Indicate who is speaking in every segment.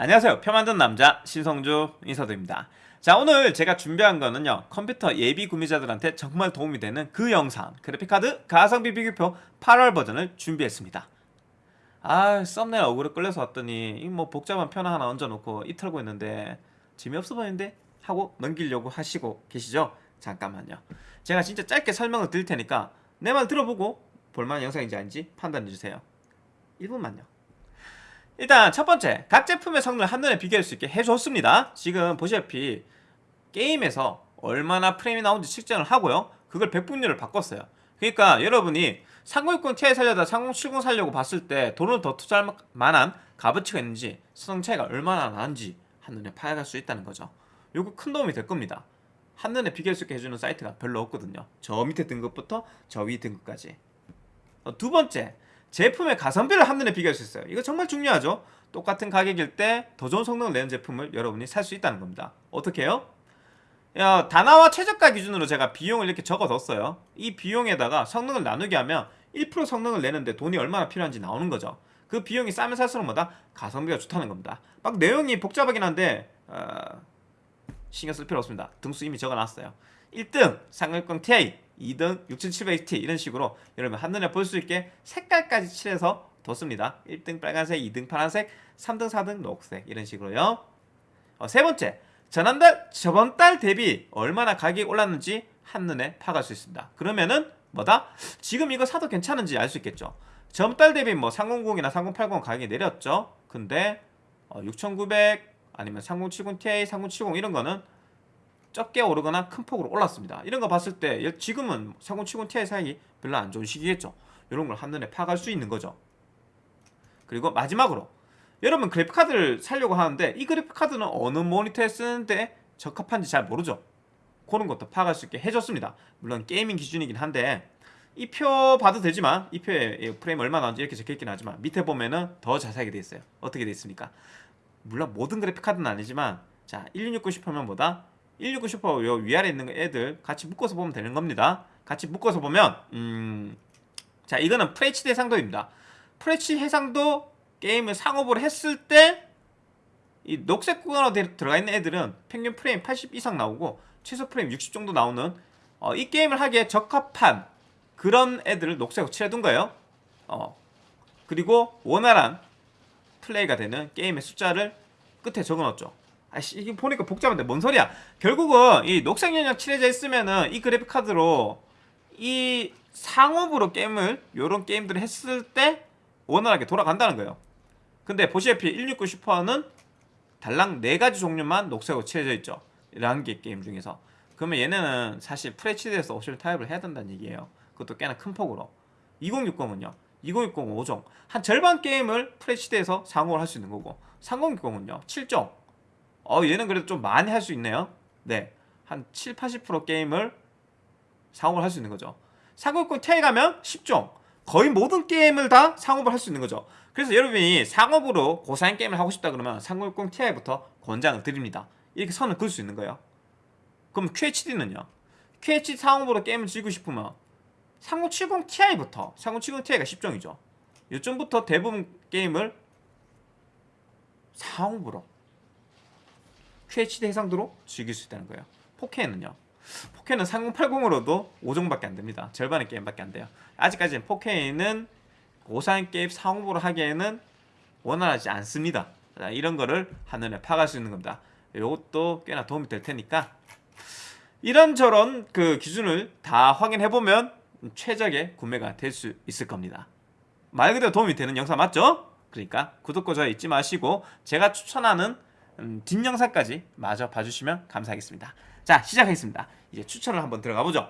Speaker 1: 안녕하세요. 표 만든 남자 신성주 인사드립니다. 자 오늘 제가 준비한 거는요. 컴퓨터 예비 구매자들한테 정말 도움이 되는 그 영상 그래픽카드 가성비 비교표 8월 버전을 준비했습니다. 아 썸네일 얼굴에 끌려서 왔더니 이뭐 복잡한 편 하나 얹어놓고 이 털고 있는데 재미없어 보이는데? 하고 넘기려고 하시고 계시죠? 잠깐만요. 제가 진짜 짧게 설명을 드릴 테니까 내 말 들어보고 볼만한 영상인지 아닌지 판단해주세요. 1분만요 일단 첫 번째 각 제품의 성능을 한눈에 비교할 수 있게 해줬습니다. 지금 보시다시피 게임에서 얼마나 프레임이 나오는지 측정을 하고요. 그걸 백분율을 바꿨어요. 그러니까 여러분이 3060 Ti 살려다 3070 살려고 봤을 때 돈을 더 투자할 만한 값어치가 있는지 성능 차이가 얼마나 나는지 한눈에 파악할 수 있다는 거죠. 요거 큰 도움이 될 겁니다. 한눈에 비교할 수 있게 해주는 사이트가 별로 없거든요. 저 밑에 등급부터 저 위 등급까지. 어, 두 번째 제품의 가성비를 한눈에 비교할 수 있어요. 이거 정말 중요하죠. 똑같은 가격일 때 더 좋은 성능을 내는 제품을 여러분이 살 수 있다는 겁니다. 어떻게 해요? 야, 다나와 최저가 기준으로 제가 비용을 이렇게 적어뒀어요. 이 비용에다가 성능을 나누게 하면 1% 성능을 내는데 돈이 얼마나 필요한지 나오는 거죠. 그 비용이 싸면 살수록 뭐다? 가성비가 좋다는 겁니다. 막 내용이 복잡하긴 한데 어, 신경 쓸 필요 없습니다. 등수 이미 적어놨어요. 1등 3060 Ti 2등 6700XT 이런 식으로 여러분 한눈에 볼 수 있게 색깔까지 칠해서 뒀습니다. 1등 빨간색, 2등 파란색, 3등, 4등 녹색 이런 식으로요. 어, 세 번째 전한달 저번 달 대비 얼마나 가격이 올랐는지 한눈에 파악할 수 있습니다. 그러면은 뭐다? 지금 이거 사도 괜찮은지 알 수 있겠죠. 저번 달 대비 뭐 3090이나 3080 가격이 내렸죠. 근데 어, 6900 아니면 3070 Ti, 3070 이런 거는 적게 오르거나 큰 폭으로 올랐습니다. 이런 거 봤을 때 지금은 3070 Ti 사양이 별로 안 좋은 시기겠죠. 이런 걸 한눈에 파악할 수 있는 거죠. 그리고 마지막으로 여러분 그래픽카드를 살려고 하는데 이 그래픽카드는 어느 모니터에 쓰는데 적합한지 잘 모르죠. 그런 것도 파악할 수 있게 해줬습니다. 물론 게이밍 기준이긴 한데 이 표 봐도 되지만 이 표에 프레임 얼마 나오는지 이렇게 적혀있긴 하지만 밑에 보면은 더 자세하게 돼 있어요. 어떻게 돼 있습니까? 물론 모든 그래픽카드는 아니지만 자 1660 슈퍼면 보다 169 슈퍼 요 위아래 있는 애들 같이 묶어서 보면 되는 겁니다. 같이 묶어서 보면 음... 자 이거는 FHD 해상도입니다. FHD 해상도 게임을 상업으로 했을 때 이 녹색 구간으로 들어가 있는 애들은 평균 프레임 80 이상 나오고 최소 프레임 60 정도 나오는 어, 이 게임을 하기에 적합한 그런 애들을 녹색으로 칠해둔 거예요. 어. 그리고 원활한 플레이가 되는 게임의 숫자를 끝에 적어놨죠 아씨 이게 보니까 복잡한데 뭔 소리야? 결국은 이 녹색 영역 칠해져 있으면은 이 그래픽 카드로 이 상옵으로 게임을 요런 게임들을 했을 때 원활하게 돌아간다는 거예요. 근데 보시다시피 1660 슈퍼는 달랑 4가지 종류만 녹색으로 칠해져 있죠. 11개 게임 중에서. 그러면 얘네는 사실 FHD에서 옵션 타협을 해야 된다는 얘기예요. 그것도 꽤나 큰 폭으로. 2060은요. 2060 5종. 한 절반 게임을 FHD에서 상업을 할수 있는 거고 3060은요. 7종 어 얘는 그래도 좀 많이 할 수 있네요. 네 한 7, 80% 게임을 상업을 할 수 있는 거죠. 3060 Ti 가면 10종 거의 모든 게임을 다 상업을 할 수 있는 거죠. 그래서 여러분이 상업으로 고사양 게임을 하고 싶다 그러면 3060 Ti부터 권장을 드립니다. 이렇게 선을 그을 수 있는 거예요. 그럼 QHD는요? QHD 상업으로 게임을 즐기고 싶으면 3070 Ti부터 3070 Ti가 10종이죠. 요즘부터 대부분 게임을 상업으로 QHD 해상도로 즐길 수 있다는 거예요. 4K는요. 4K는 3080으로도 5종밖에 안 됩니다. 절반의 게임밖에 안 돼요. 아직까지는 4K는 고사양 게임 상업으로 하기에는 원활하지 않습니다. 이런 거를 한눈에 파악할 수 있는 겁니다. 이것도 꽤나 도움이 될 테니까 이런저런 그 기준을 다 확인해보면 최적의 구매가 될 수 있을 겁니다. 말 그대로 도움이 되는 영상 맞죠? 그러니까 구독과 좋아요 잊지 마시고 제가 추천하는 음, 뒷영상까지 마저 봐주시면 감사하겠습니다. 자 시작하겠습니다. 이제 추천을 한번 들어가 보죠.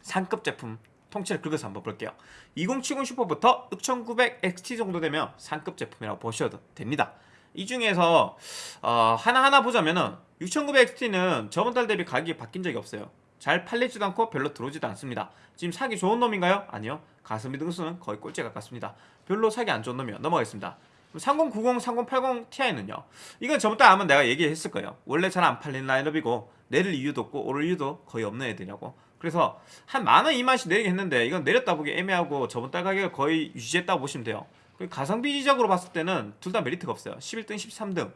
Speaker 1: 상급 제품 통째로 긁어서 한번 볼게요. 2070 슈퍼부터 6900 XT 정도 되면 상급 제품이라고 보셔도 됩니다. 이 중에서 어, 하나하나 보자면은 6900 XT는 저번 달 대비 가격이 바뀐 적이 없어요. 잘 팔리지도 않고 별로 들어오지도 않습니다. 지금 사기 좋은 놈인가요? 아니요. 가성비 등수는 거의 꼴찌 가깝습니다. 별로 사기 안 좋은 놈이요. 넘어가겠습니다 3090, 3080 Ti는요 이건 저번 달 아마 내가 얘기했을 거예요 원래 잘 안 팔리는 라인업이고 내릴 이유도 없고 오를 이유도 거의 없는 애들이라고 그래서 한 만원 이만씩 내리긴 했는데 이건 내렸다 보기 애매하고 저번 달 가격을 거의 유지했다고 보시면 돼요 그리고 가성비적으로 봤을 때는 둘 다 메리트가 없어요. 11등, 13등.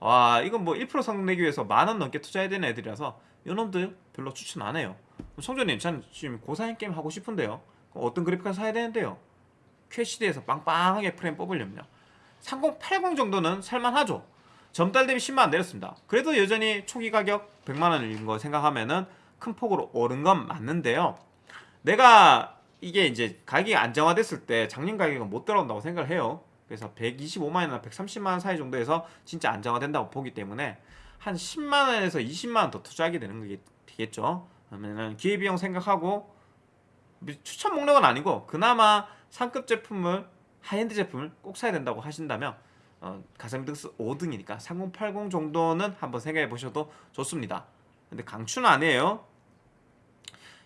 Speaker 1: 와, 이건 뭐 1% 성능 내기 위해서 만원 넘게 투자해야 되는 애들이라서 이놈들 별로 추천 안 해요. 성조님, 전 지금 고사양 게임 하고 싶은데요. 어떤 그래픽카드 사야 되는데요? QHD에서 빵빵하게 프레임 뽑으려면요. 3080 정도는 살만하죠. 전달 대비 10만원 내렸습니다. 그래도 여전히 초기 가격 100만원인 거 생각하면 은 큰 폭으로 오른 건 맞는데요. 내가 이게 이제 가격이 안정화됐을 때 작년 가격은 못 돌아온다고 생각을 해요. 그래서 125만원이나 130만원 사이 정도에서 진짜 안정화된다고 보기 때문에 한 10만원에서 20만원 더 투자하게 되는 게 되겠죠. 그러면은 기회비용 생각하고 추천 목록은 아니고 그나마 상급 제품을 하이엔드 제품을 꼭 사야 된다고 하신다면 어, 가성비 등스 5등이니까 3080 정도는 한번 생각해 보셔도 좋습니다. 근데 강추는 아니에요.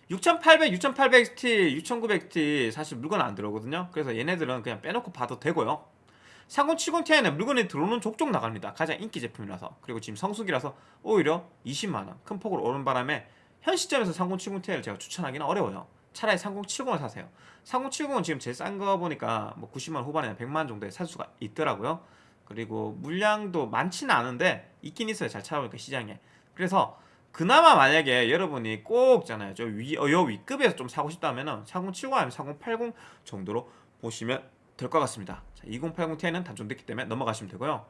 Speaker 1: 6800, 6800XT, 6900XT 사실 물건 안 들어오거든요. 그래서 얘네들은 그냥 빼놓고 봐도 되고요. 3070ti는 물건이 들어오는 족족 나갑니다. 가장 인기 제품이라서. 그리고 지금 성수기라서 오히려 20만원 큰 폭으로 오른 바람에 현 시점에서 3070ti를 제가 추천하기는 어려워요. 차라리 3070을 사세요. 3070은 지금 제일 싼 거 보니까 뭐 90만 후반이나 100만 정도에 살 수가 있더라고요. 그리고 물량도 많지는 않은데 있긴 있어요. 잘 찾아보니까 시장에. 그래서 그나마 만약에 여러분이 꼭 있잖아요. 저 위, 어, 요 위급에서 좀 사고 싶다면은 3070 아니면 3080 정도로 보시면 될 것 같습니다. 자, 2080ti는 단종됐기 때문에 넘어가시면 되고요.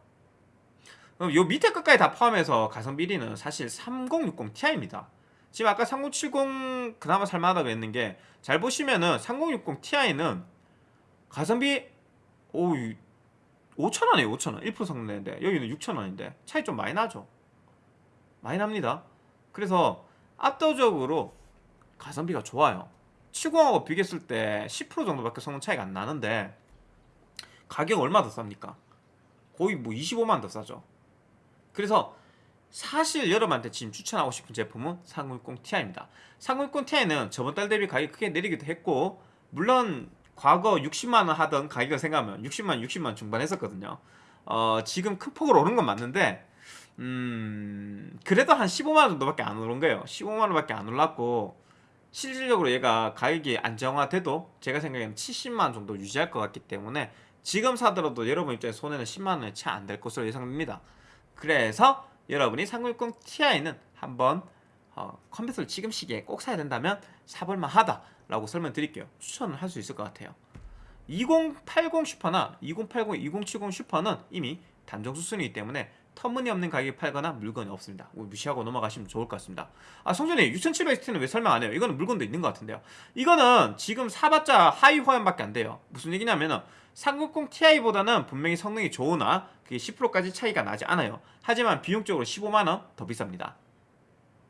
Speaker 1: 그럼 요 밑에 끝까지 다 포함해서 가성비 1위는 사실 3060ti입니다. 지금 아까 3070 그나마 살만하다고 했는 게 잘 보시면은 3060ti는 가성비 오 5천원이에요 5천원. 1% 성능 내는데 여기는 6천원인데 차이 좀 많이 나죠? 많이 납니다. 그래서 압도적으로 가성비가 좋아요. 70하고 비교했을 때 10% 정도밖에 성능 차이가 안 나는데 가격 얼마 더 쌉니까? 거의 뭐 25만 더 싸죠. 그래서 사실 여러분한테 지금 추천하고 싶은 제품은 3060ti입니다. 3060ti는 저번 달 대비 가격이 크게 내리기도 했고 물론 과거 60만원 하던 가격을 생각하면 60만 60만 중반 했었거든요. 어, 지금 큰 폭으로 오른 건 맞는데 음, 그래도 한 15만원 정도밖에 안 오른 거예요. 15만원밖에 안 올랐고 실질적으로 얘가 가격이 안정화돼도 제가 생각에는 70만원 정도 유지할 것 같기 때문에 지금 사더라도 여러분 입장에 손해는 10만원에 채 안 될 것으로 예상됩니다. 그래서 여러분이 360 Ti는 한번 어, 컴퓨터를 지금 시기에 꼭 사야 된다면 사볼만 하다라고 설명드릴게요. 추천을 할 수 있을 것 같아요. 2080 슈퍼나 2080, 2070 슈퍼는 이미 단종 수순이기 때문에 터무니없는 가격에 팔거나 물건이 없습니다. 무시하고 넘어가시면 좋을 것 같습니다. 아 성준이 6700XT는 왜 설명 안 해요? 이거는 물건도 있는 것 같은데요. 이거는 지금 사봤자 하위 호환밖에 안 돼요. 무슨 얘기냐면은 360 Ti보다는 분명히 성능이 좋으나 그게 10%까지 차이가 나지 않아요. 하지만 비용적으로 15만원 더 비쌉니다.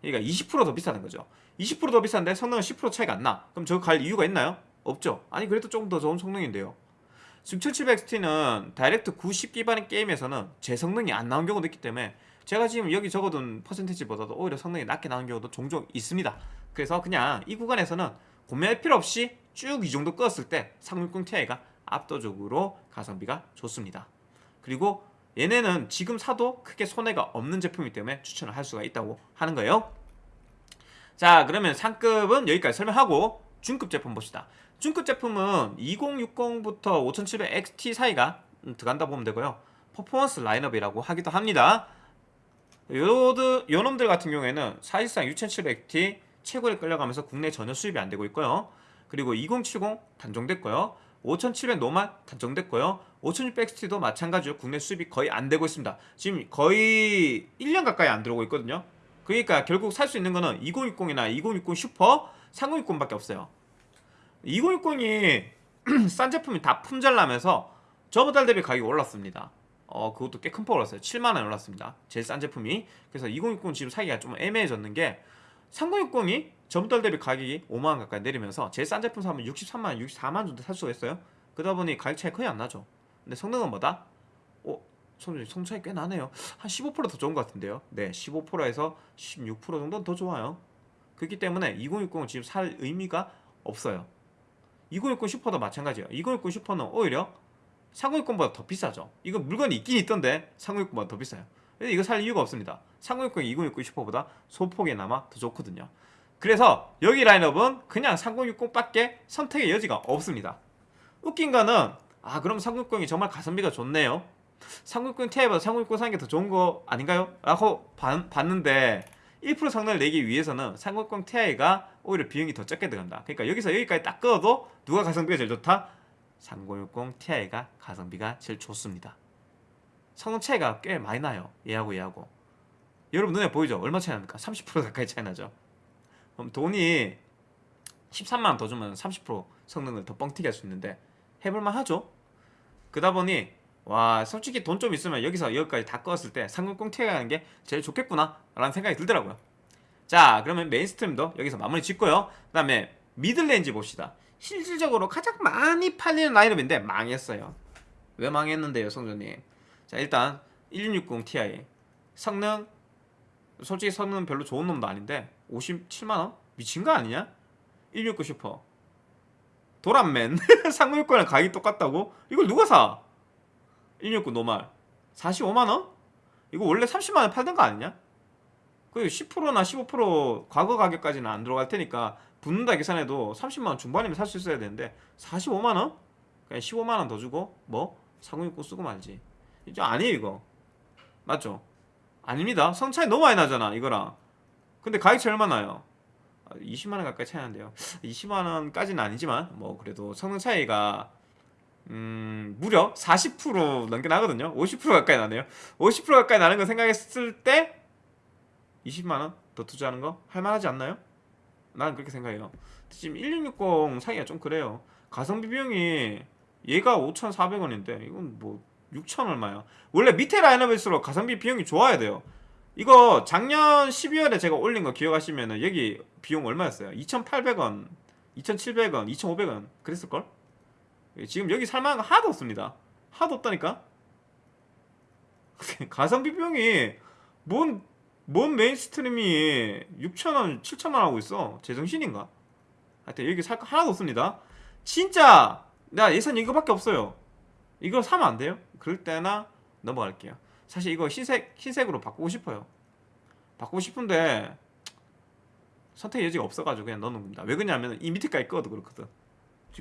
Speaker 1: 그러니까 20%더 비싸는 거죠. 20%더 비싼데 성능은 10% 차이가 안 나. 그럼 저거 갈 이유가 있나요? 없죠. 아니 그래도 조금 더 좋은 성능인데요 6700XT는 다이렉트 90 기반의 게임에서는 제 성능이 안 나온 경우도 있기 때문에 제가 지금 여기 적어둔 퍼센테이지보다도 오히려 성능이 낮게 나온 경우도 종종 있습니다. 그래서 그냥 이 구간에서는 고민할 필요 없이 쭉 이 정도 껐을 때 360 Ti가 압도적으로 가성비가 좋습니다. 그리고 얘네는 지금 사도 크게 손해가 없는 제품이기 때문에 추천을 할 수가 있다고 하는 거예요. 자 그러면 상급은 여기까지 설명하고 중급 제품 봅시다 중급 제품은 2060부터 5700XT 사이가 들어간다 보면 되고요. 퍼포먼스 라인업이라고 하기도 합니다. 요드, 요놈들 같은 경우에는 사실상 6700XT 최고에 끌려가면서 국내 전혀 수입이 안 되고 있고요. 그리고 2070 단종됐고요. 5700 노말 단종됐고요. 5600XT도 마찬가지로 국내 수입이 거의 안 되고 있습니다. 지금 거의 1년 가까이 안 들어오고 있거든요. 그러니까 결국 살 수 있는 거는 2060이나 2060 슈퍼 3060밖에 없어요 2060이 싼 제품이 다 품절나면서 저번 달 대비 가격이 올랐습니다. 어 그것도 꽤 큰 폭 올랐어요. 7만원 올랐습니다. 제일 싼 제품이. 그래서 2060 지금 사기가 좀 애매해졌는 게 3060이 저번 달 대비 가격이 5만원 가까이 내리면서 제일 싼 제품 사면 63만원, 64만원 정도 살 수가 있어요. 그러다 보니 가격 차이 거의 안 나죠. 근데 성능은 뭐다? 어? 성능 차이 꽤 나네요. 한 15%더 좋은 것 같은데요. 네 15%에서 16% 정도는 더 좋아요. 그렇기 때문에 2060은 지금 살 의미가 없어요 2060 슈퍼도 마찬가지예요. 2060 슈퍼는 오히려 3060보다 더 비싸죠. 이거 물건이 있긴 있던데 3060보다 더 비싸요. 이거 살 이유가 없습니다. 3060이 2060 슈퍼보다 소폭이나마 더 좋거든요. 그래서 여기 라인업은 그냥 3060밖에 선택의 여지가 없습니다. 웃긴 거는 아 그럼 3060이 정말 가성비가 좋네요. 3060 Ti보다 3060 사는 게 더 좋은 거 아닌가요? 라고 봐- 봤는데 1% 성능을 내기 위해서는 3060 Ti가 오히려 비용이 더 적게 들어간다. 그러니까 여기서 여기까지 딱 끊어도 누가 가성비가 제일 좋다? 3060 Ti가 가성비가 제일 좋습니다. 성능 차이가 꽤 많이 나요. 얘하고 얘하고. 여러분 눈에 보이죠? 얼마 차이 납니까? 30% 가까이 차이 나죠? 그럼 돈이 13만원 더 주면 30% 성능을 더 뻥튀기 할 수 있는데 해볼만 하죠? 그러다 보니 와 솔직히 돈 좀 있으면 여기서 여기까지 다 껐을 때 3060 Ti가 가는 게 제일 좋겠구나 라는 생각이 들더라고요 자 그러면 mainstream도 여기서 마무리 짓고요 그 다음에 middle range 봅시다 실질적으로 가장 많이 팔리는 라인업인데 망했어요 왜 망했는데요 성조님 자 일단 1660 Ti 성능 솔직히 성능 별로 좋은 놈도 아닌데 57만원? 미친 거 아니냐? 169 슈퍼 도란맨 3060이랑 가격이 똑같다고? 이걸 누가 사? 169 노말 45만원? 이거 원래 30만원 팔던 거 아니냐? 그 10%나 15% 과거 가격까지는 안 들어갈 테니까 붙는다 계산해도 30만원 중반이면 살 수 있어야 되는데 45만원? 그냥 15만원 더 주고 뭐? 3060 쓰고 말지 이제 아니에요 이거 맞죠? 아닙니다 성 차이 너무 많이 나잖아 이거랑 근데 가격 차이 얼마 나요? 20만원 가까이 차이 나는데요 20만원까지는 아니지만 뭐 그래도 성능 차이가 음 무려 40% 넘게 나거든요 50% 가까이 나네요 50% 가까이 나는 거 생각했을 때 20만원 더 투자하는 거 할만하지 않나요? 나는 그렇게 생각해요 지금 1660 사기가 좀 그래요 가성비 비용이 얘가 5,400원인데 이건 뭐 6천 얼마야 원래 밑에 라인업일수록 가성비 비용이 좋아야 돼요 이거 작년 12월에 제가 올린 거 기억하시면은 여기 비용 얼마였어요? 2,800원, 2,700원, 2,500원 그랬을걸? 지금 여기 살만한 거 하나도 없습니다 하나도 없다니까? 가성비 비용이 뭔, 뭔 mainstream이 6,000원, 7,000원 하고 있어? 제정신인가? 하여튼 여기 살 거 하나도 없습니다. 진짜 나 예산 이거밖에 없어요. 이거 사면 안 돼요? 그럴 때나 넘어갈게요. 사실 이거 흰색, 흰색으로 바꾸고 싶어요. 바꾸고 싶은데 선택 여지가 없어가지고 그냥 넣는 겁니다. 왜 그러냐면 이 밑에까지 꺼도 그렇거든.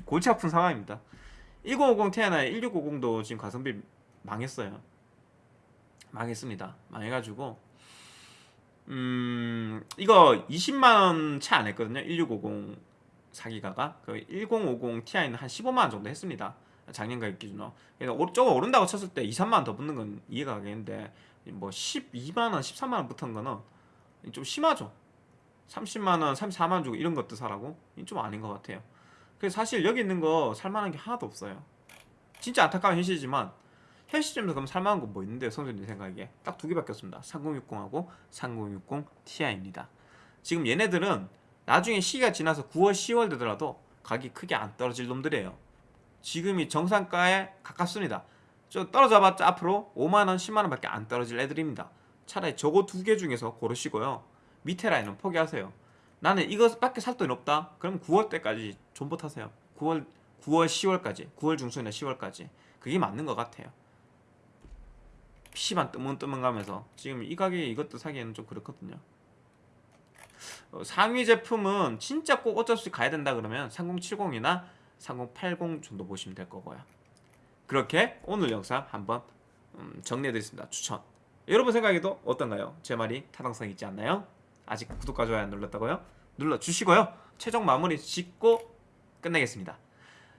Speaker 1: 골치 아픈 상황입니다. 1050 Ti나 1650도 지금 가성비 망했어요. 망했습니다. 망해가지고 음 이거 20만원 채 안 했거든요. 1650 사기가가. 그 1050 Ti는 한 15만원 정도 했습니다. 작년 가격 기준으로. 조금 오른다고 쳤을 때 2, 3만원 더 붙는 건 이해가 가겠는데 뭐 12만원, 13만원 붙은 거는 좀 심하죠. 30만원, 34만원 주고 이런 것도 사라고? 좀 아닌 것 같아요. 그래서 사실 여기 있는 거 살만한 게 하나도 없어요. 진짜 안타까운 현실이지만 현 시점에서 그럼 살만한 건 뭐 있는데요 선생님 생각에? 딱 두 개밖에 없습니다. 3060하고 3060 Ti입니다. 지금 얘네들은 나중에 시기가 지나서 9월, 10월 되더라도 가격이 크게 안 떨어질 놈들이에요. 지금이 정상가에 가깝습니다. 저 떨어져봤자 앞으로 5만원, 10만원 밖에 안 떨어질 애들입니다. 차라리 저거 두 개 중에서 고르시고요. 밑에 라인은 포기하세요. 나는 이것밖에 살 돈이 없다. 그럼 9월 때까지 존버 타세요. 9월, 9월 10월까지. 9월 중순이나 10월까지. 그게 맞는 것 같아요 PC만 뜨문뜨문 가면서 지금 이 가격에 이것도 사기에는 좀 그렇거든요 어, 상위 제품은 진짜 꼭 어쩔 수 없이 가야 된다 그러면 3070이나 3080 정도 보시면 될 거고요 그렇게 오늘 영상 한번 음, 정리해드렸습니다 추천 여러분 생각에도 어떤가요? 제 말이 타당성 있지 않나요? 아직 구독과 좋아요 안 눌렀다고요? 눌러주시고요 최종 마무리 짓고 끝내겠습니다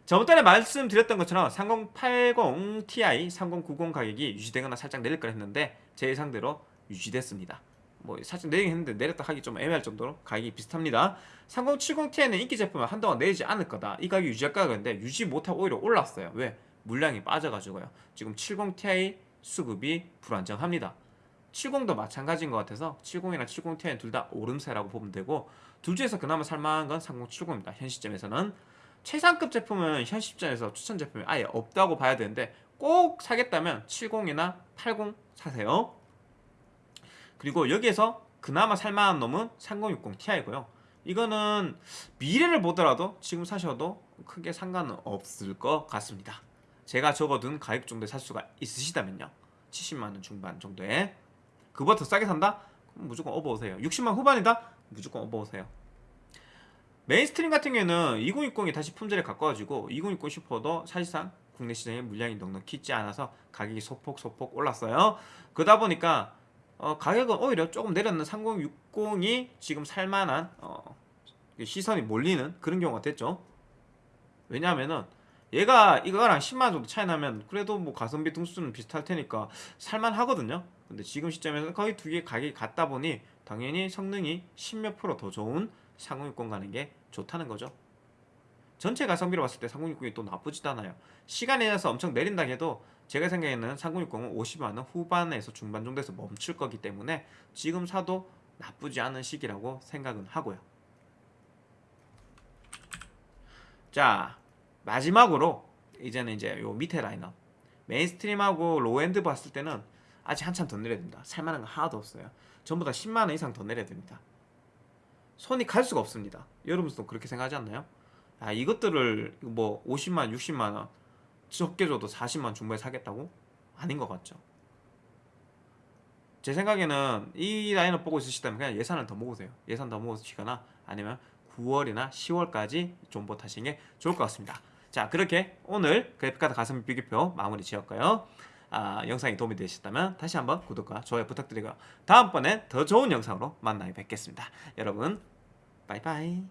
Speaker 1: 저번달에 말씀드렸던 것처럼 3080 Ti, 3090 가격이 유지되거나 살짝 내릴 걸 했는데 제 예상대로 유지됐습니다. 뭐 살짝 내리긴 했는데 내렸다 하기 좀 애매할 정도로 가격이 비슷합니다. 3070 Ti는 인기 제품을 한동안 내리지 않을 거다. 이 가격이 유지할 거였는데 유지 못하고 오히려 올랐어요. 왜? 물량이 빠져가지고요. 지금 70 Ti 수급이 불안정합니다. 70도 마찬가지인 것 같아서 70이나 70 Ti는 둘 다 오름세라고 보면 되고 둘 중에서 그나마 살만한 건 3070입니다. 현 시점에서는 최상급 제품은 현 시점에서 추천 제품이 아예 없다고 봐야 되는데 꼭 사겠다면 70이나 80 사세요. 그리고 여기에서 그나마 살만한 놈은 3060 Ti고요. 이거는 미래를 보더라도 지금 사셔도 크게 상관은 없을 것 같습니다. 제가 적어둔 가격 정도에 살 수가 있으시다면요. 70만원 중반 정도에. 그보다 더 싸게 산다? 무조건 업어오세요. 60만 후반이다? 무조건 업어오세요 mainstream 같은 경우에는 2060이 다시 품절에 가까워지고 2060 슈퍼도 사실상 국내 시장에 물량이 넉넉히 있지 않아서 가격이 소폭 소폭 올랐어요. 그러다 보니까 어, 가격은 오히려 조금 내렸는 3060이 지금 살만한 어, 시선이 몰리는 그런 경우가 됐죠. 왜냐하면은 얘가 이거랑 10만 원 정도 차이 나면 그래도 뭐 가성비 등수는 비슷할 테니까 살만하거든요. 근데 지금 시점에서 거의 두 개 가격이 같다 보니 당연히 성능이 10몇 프로 더 좋은 3060 가는 게 좋다는 거죠. 전체 가성비로 봤을 때 3060이 또 나쁘지도 않아요. 시간에 의해서 엄청 내린다 해도 제가 생각에는 3060은 50만 원 후반에서 중반 정도에서 멈출 거기 때문에 지금 사도 나쁘지 않은 시기라고 생각은 하고요. 자 마지막으로 이제는 이제 요 밑에 라인업 mainstream하고 low-end 봤을 때는 아직 한참 더 내려야 됩니다. 살만한 거 하나도 없어요. 전부 다 10만 원 이상 더 내려야 됩니다. 손이 갈 수가 없습니다. 여러분도 그렇게 생각하지 않나요? 아 이것들을 뭐 50만, 60만 원 적게 줘도 40만 원 중반에 사겠다고? 아닌 것 같죠. 제 생각에는 이 라인을 보고 있으시다면 그냥 예산을 더 모으세요. 예산 더 모으시거나 아니면 9월이나 10월까지 존버 타시는 게 좋을 것 같습니다. 자 그렇게 오늘 그래픽카드 가성비 비교표 마무리 지었고요. 아, 영상이 도움이 되셨다면 다시 한번 구독과 좋아요 부탁드리고요. 다음번엔 더 좋은 영상으로 만나 뵙겠습니다. 여러분 바이바이